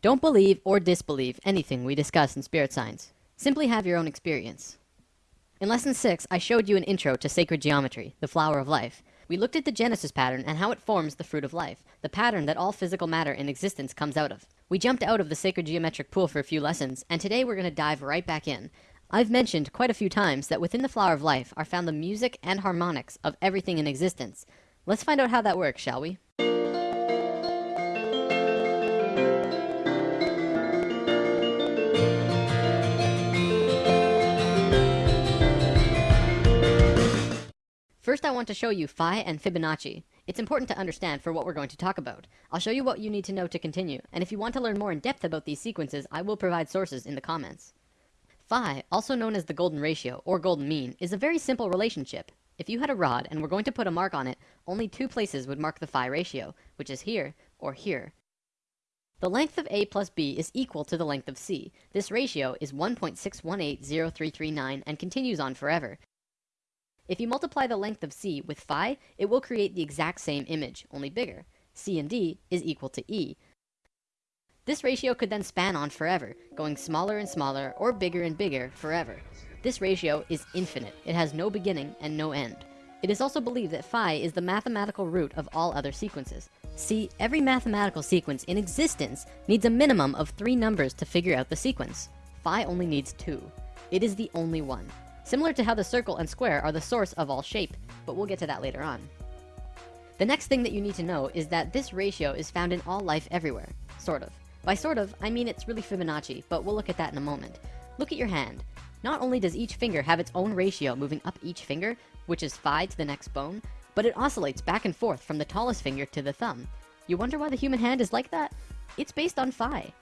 Don't believe or disbelieve anything we discuss in spirit science. Simply have your own experience. In lesson 6, I showed you an intro to sacred geometry, the flower of life. We looked at the Genesis pattern and how it forms the fruit of life, the pattern that all physical matter in existence comes out of. We jumped out of the sacred geometric pool for a few lessons, and today we're going to dive right back in. I've mentioned quite a few times that within the flower of life are found the music and harmonics of everything in existence. Let's find out how that works, shall we? First, I want to show you Phi and Fibonacci. It's important to understand for what we're going to talk about. I'll show you what you need to know to continue, and if you want to learn more in depth about these sequences, I will provide sources in the comments. Phi, also known as the golden ratio or golden mean, is a very simple relationship. If you had a rod and were going to put a mark on it, only two places would mark the Phi ratio, which is here or here. The length of A plus B is equal to the length of C. This ratio is 1.6180339 and continues on forever. If you multiply the length of C with phi, it will create the exact same image, only bigger. C and D is equal to E. This ratio could then span on forever, going smaller and smaller or bigger and bigger forever. This ratio is infinite. It has no beginning and no end. It is also believed that phi is the mathematical root of all other sequences. See, every mathematical sequence in existence needs a minimum of three numbers to figure out the sequence. Phi only needs two. It is the only one. Similar to how the circle and square are the source of all shape, but we'll get to that later on. The next thing that you need to know is that this ratio is found in all life everywhere. Sort of. By sort of, I mean it's really Fibonacci, but we'll look at that in a moment. Look at your hand. Not only does each finger have its own ratio moving up each finger, which is phi to the next bone, but it oscillates back and forth from the tallest finger to the thumb. You wonder why the human hand is like that? It's based on phi.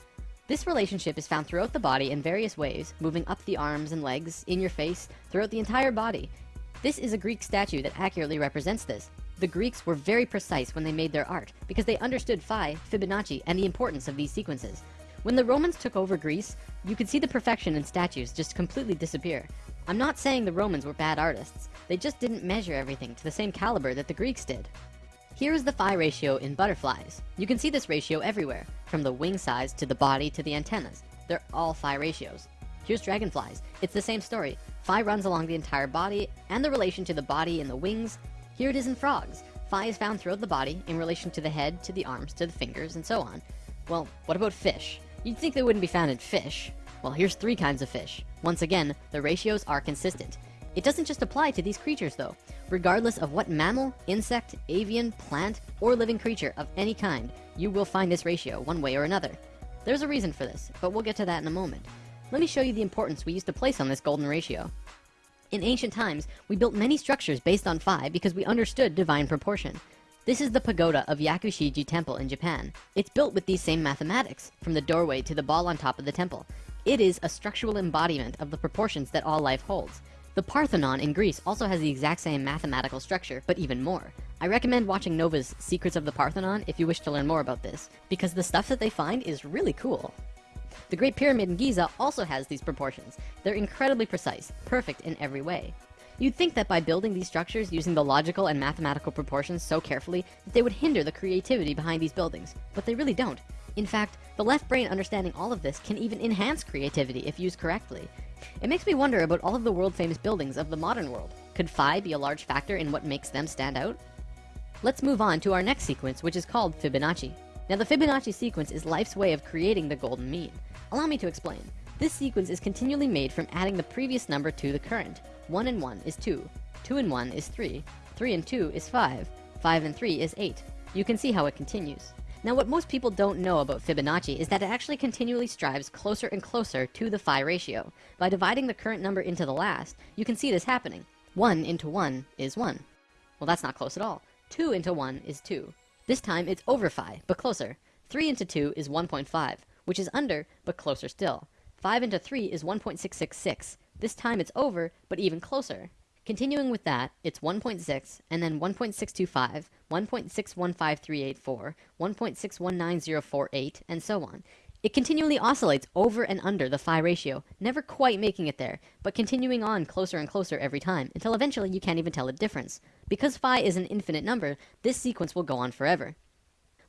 This relationship is found throughout the body in various ways, moving up the arms and legs, in your face, throughout the entire body. This is a Greek statue that accurately represents this. The Greeks were very precise when they made their art, because they understood Phi, Fibonacci, and the importance of these sequences. When the Romans took over Greece, you could see the perfection in statues just completely disappear. I'm not saying the Romans were bad artists, they just didn't measure everything to the same caliber that the Greeks did. Here is the phi ratio in butterflies. You can see this ratio everywhere, from the wing size to the body to the antennas. They're all phi ratios. Here's dragonflies. It's the same story. Phi runs along the entire body and the relation to the body and the wings. Here it is in frogs. Phi is found throughout the body in relation to the head, to the arms, to the fingers, and so on. Well, what about fish? You'd think they wouldn't be found in fish. Well, here's three kinds of fish. Once again, the ratios are consistent. It doesn't just apply to these creatures though. Regardless of what mammal, insect, avian, plant, or living creature of any kind, you will find this ratio one way or another. There's a reason for this, but we'll get to that in a moment. Let me show you the importance we used to place on this golden ratio. In ancient times, we built many structures based on phi because we understood divine proportion. This is the pagoda of Yakushiji Temple in Japan. It's built with these same mathematics, from the doorway to the ball on top of the temple. It is a structural embodiment of the proportions that all life holds. The Parthenon in Greece also has the exact same mathematical structure, but even more. I recommend watching Nova's Secrets of the Parthenon if you wish to learn more about this, because the stuff that they find is really cool. The Great Pyramid in Giza also has these proportions. They're incredibly precise, perfect in every way. You'd think that by building these structures using the logical and mathematical proportions so carefully, that they would hinder the creativity behind these buildings, but they really don't. In fact, the left brain understanding all of this can even enhance creativity if used correctly. It makes me wonder about all of the world-famous buildings of the modern world. Could phi be a large factor in what makes them stand out? Let's move on to our next sequence, which is called Fibonacci. Now, the Fibonacci sequence is life's way of creating the golden mean. Allow me to explain. This sequence is continually made from adding the previous number to the current. 1 and 1 is 2. 2 and 1 is 3. 3 and 2 is 5. 5 and 3 is 8. You can see how it continues. Now what most people don't know about Fibonacci is that it actually continually strives closer and closer to the phi ratio. By dividing the current number into the last, you can see this happening. 1 into 1 is 1. Well, that's not close at all. 2 into 1 is 2. This time it's over phi, but closer. 3 into 2 is 1.5, which is under, but closer still. 5 into 3 is 1.666. This time it's over, but even closer. Continuing with that, it's 1.6, and then 1.625, 1.615384, 1.619048, and so on. It continually oscillates over and under the phi ratio, never quite making it there, but continuing on closer and closer every time, until eventually you can't even tell the difference. Because phi is an infinite number, this sequence will go on forever.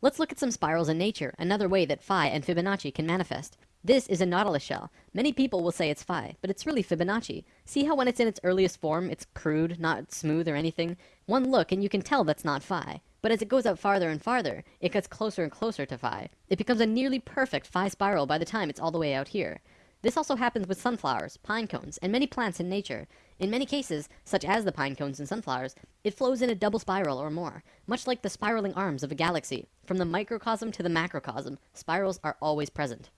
Let's look at some spirals in nature, another way that phi and Fibonacci can manifest. This is a nautilus shell. Many people will say it's phi, but it's really Fibonacci. See how when it's in its earliest form, it's crude, not smooth or anything? One look and you can tell that's not phi. But as it goes out farther and farther, it gets closer and closer to phi. It becomes a nearly perfect phi spiral by the time it's all the way out here. This also happens with sunflowers, pine cones, and many plants in nature. In many cases, such as the pine cones and sunflowers, it flows in a double spiral or more, much like the spiraling arms of a galaxy. From the microcosm to the macrocosm, spirals are always present.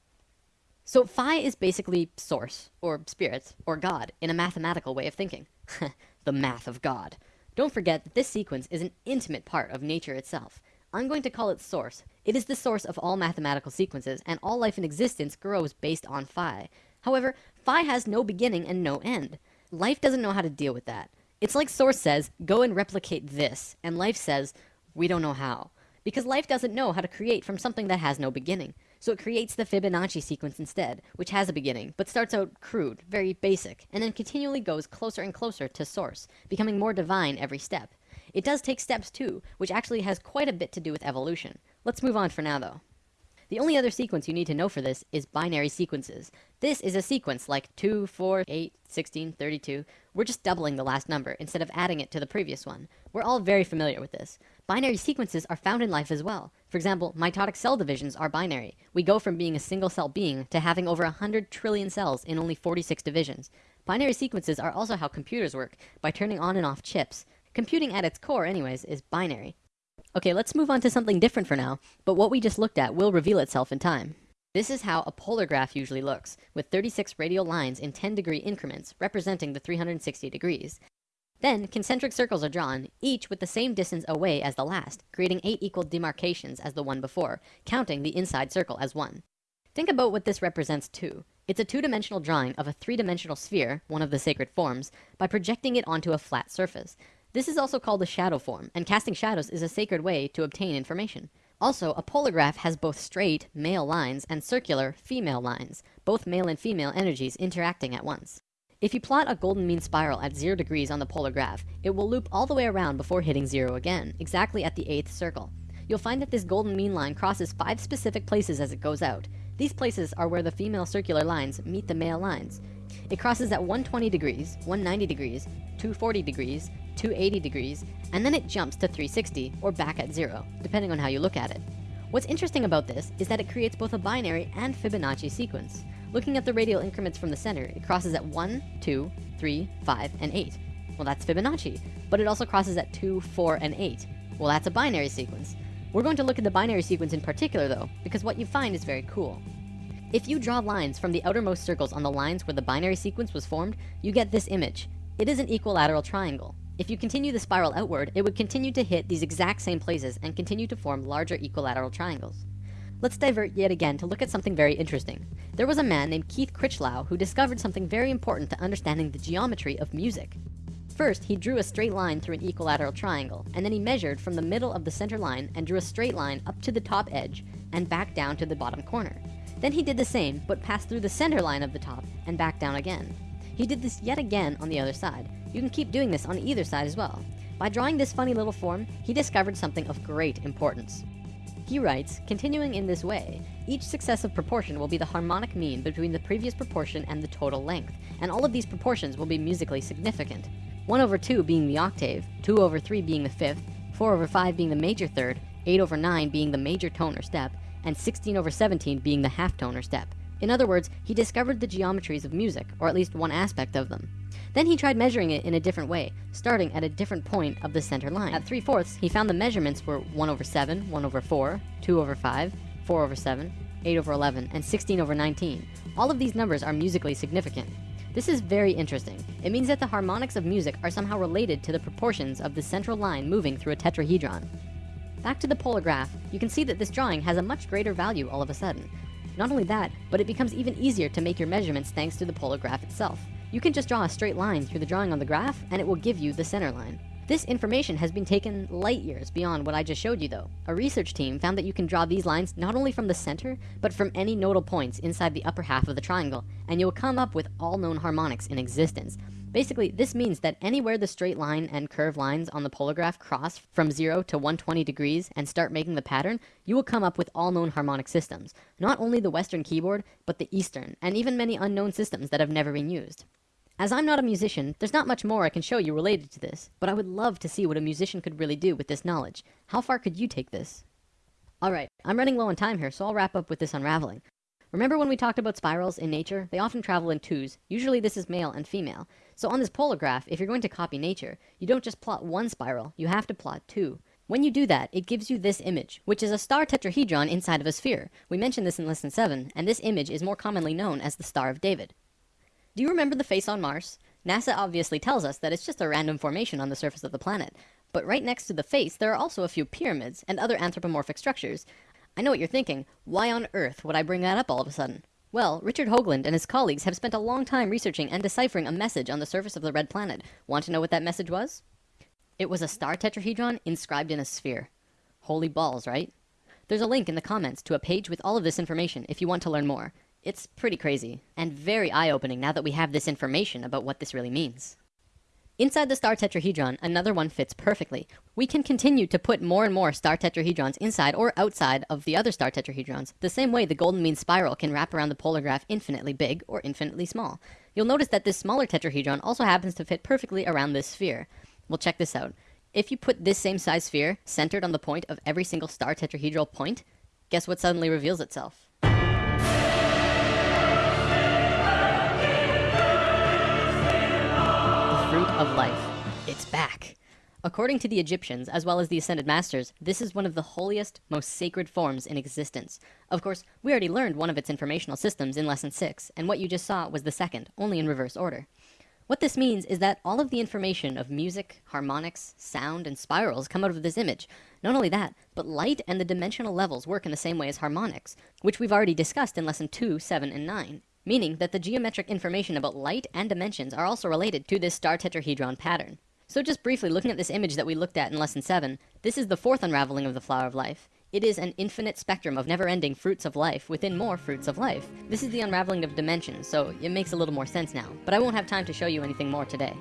So phi is basically source, or spirit, or God, in a mathematical way of thinking. the math of God. Don't forget that this sequence is an intimate part of nature itself. I'm going to call it source. It is the source of all mathematical sequences, and all life in existence grows based on phi. However, phi has no beginning and no end. Life doesn't know how to deal with that. It's like source says, go and replicate this, and life says, we don't know how. Because life doesn't know how to create from something that has no beginning. So it creates the Fibonacci sequence instead, which has a beginning, but starts out crude, very basic, and then continually goes closer and closer to source, becoming more divine every step. It does take steps too, which actually has quite a bit to do with evolution. Let's move on for now though. The only other sequence you need to know for this is binary sequences. This is a sequence like 2, 4, 8, 16, 32. We're just doubling the last number instead of adding it to the previous one. We're all very familiar with this. Binary sequences are found in life as well. For example, mitotic cell divisions are binary. We go from being a single cell being to having over 100 trillion cells in only 46 divisions. Binary sequences are also how computers work, by turning on and off chips. Computing at its core anyways is binary. Okay, let's move on to something different for now, but what we just looked at will reveal itself in time. This is how a polar graph usually looks, with 36 radial lines in 10 degree increments, representing the 360 degrees. Then, concentric circles are drawn, each with the same distance away as the last, creating 8 equal demarcations as the one before, counting the inside circle as 1. Think about what this represents too. It's a two-dimensional drawing of a three-dimensional sphere, one of the sacred forms, by projecting it onto a flat surface. This is also called a shadow form, and casting shadows is a sacred way to obtain information. Also, a polar graph has both straight, male lines, and circular, female lines, both male and female energies interacting at once. If you plot a golden mean spiral at 0 degrees on the polar graph, it will loop all the way around before hitting 0 again, exactly at the 8th circle. You'll find that this golden mean line crosses 5 specific places as it goes out. These places are where the female circular lines meet the male lines. It crosses at 120 degrees, 190 degrees, 240 degrees, 280 degrees, and then it jumps to 360 or back at zero, depending on how you look at it. What's interesting about this is that it creates both a binary and Fibonacci sequence. Looking at the radial increments from the center, it crosses at 1, 2, 3, 5, and 8. Well, that's Fibonacci. But it also crosses at 2, 4, and 8. Well, that's a binary sequence. We're going to look at the binary sequence in particular, though, because what you find is very cool. If you draw lines from the outermost circles on the lines where the binary sequence was formed, you get this image. It is an equilateral triangle. If you continue the spiral outward, it would continue to hit these exact same places and continue to form larger equilateral triangles. Let's divert yet again to look at something very interesting. There was a man named Keith Critchlow who discovered something very important to understanding the geometry of music. First, he drew a straight line through an equilateral triangle, and then he measured from the middle of the center line and drew a straight line up to the top edge and back down to the bottom corner. Then he did the same, but passed through the center line of the top and back down again. He did this yet again on the other side. You can keep doing this on either side as well. By drawing this funny little form, he discovered something of great importance. He writes, continuing in this way, each successive proportion will be the harmonic mean between the previous proportion and the total length, and all of these proportions will be musically significant. 1 over 2 being the octave, 2 over 3 being the fifth, 4 over 5 being the major third, 8 over 9 being the major tone or step, and 16 over 17 being the half tone or step. In other words, he discovered the geometries of music, or at least one aspect of them. Then he tried measuring it in a different way, starting at a different point of the center line. At 3 fourths, he found the measurements were 1 over 7, 1 over 4, 2 over 5, 4 over 7, 8 over 11, and 16 over 19. All of these numbers are musically significant. This is very interesting. It means that the harmonics of music are somehow related to the proportions of the central line moving through a tetrahedron. Back to the polar graph, you can see that this drawing has a much greater value all of a sudden. Not only that, but it becomes even easier to make your measurements thanks to the polar graph itself. You can just draw a straight line through the drawing on the graph, and it will give you the center line. This information has been taken light years beyond what I just showed you though. A research team found that you can draw these lines not only from the center, but from any nodal points inside the upper half of the triangle, and you'll come up with all known harmonics in existence. Basically, this means that anywhere the straight line and curved lines on the polar graph cross from 0 to 120 degrees and start making the pattern, you will come up with all known harmonic systems. Not only the Western keyboard, but the Eastern, and even many unknown systems that have never been used. As I'm not a musician, there's not much more I can show you related to this, but I would love to see what a musician could really do with this knowledge. How far could you take this? Alright, I'm running low on time here, so I'll wrap up with this unraveling. Remember when we talked about spirals in nature? They often travel in twos. Usually this is male and female. So on this polar graph, if you're going to copy nature, you don't just plot one spiral, you have to plot two. When you do that, it gives you this image, which is a star tetrahedron inside of a sphere. We mentioned this in lesson 7, and this image is more commonly known as the Star of David. Do you remember the face on Mars? NASA obviously tells us that it's just a random formation on the surface of the planet. But right next to the face, there are also a few pyramids and other anthropomorphic structures, I know what you're thinking. Why on earth would I bring that up all of a sudden? Well, Richard Hoagland and his colleagues have spent a long time researching and deciphering a message on the surface of the red planet. Want to know what that message was? It was a star tetrahedron inscribed in a sphere. Holy balls, right? There's a link in the comments to a page with all of this information if you want to learn more. It's pretty crazy, and very eye-opening now that we have this information about what this really means. Inside the star tetrahedron, another one fits perfectly. We can continue to put more and more star tetrahedrons inside or outside of the other star tetrahedrons, the same way the golden mean spiral can wrap around the polar graph infinitely big or infinitely small. You'll notice that this smaller tetrahedron also happens to fit perfectly around this sphere. Well, check this out. If you put this same size sphere centered on the point of every single star tetrahedral point, guess what suddenly reveals itself? Of life. It's back. According to the Egyptians, as well as the Ascended Masters, this is one of the holiest, most sacred forms in existence. Of course, we already learned one of its informational systems in Lesson 6, and what you just saw was the second, only in reverse order. What this means is that all of the information of music, harmonics, sound, and spirals come out of this image. Not only that, but light and the dimensional levels work in the same way as harmonics, which we've already discussed in Lesson 2, 7, and 9 meaning that the geometric information about light and dimensions are also related to this star tetrahedron pattern. So just briefly looking at this image that we looked at in lesson 7, this is the fourth unraveling of the flower of life. It is an infinite spectrum of never-ending fruits of life within more fruits of life. This is the unraveling of dimensions, so it makes a little more sense now, but I won't have time to show you anything more today.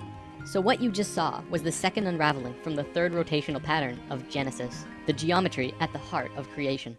So what you just saw was the second unraveling from the third rotational pattern of Genesis, the geometry at the heart of creation.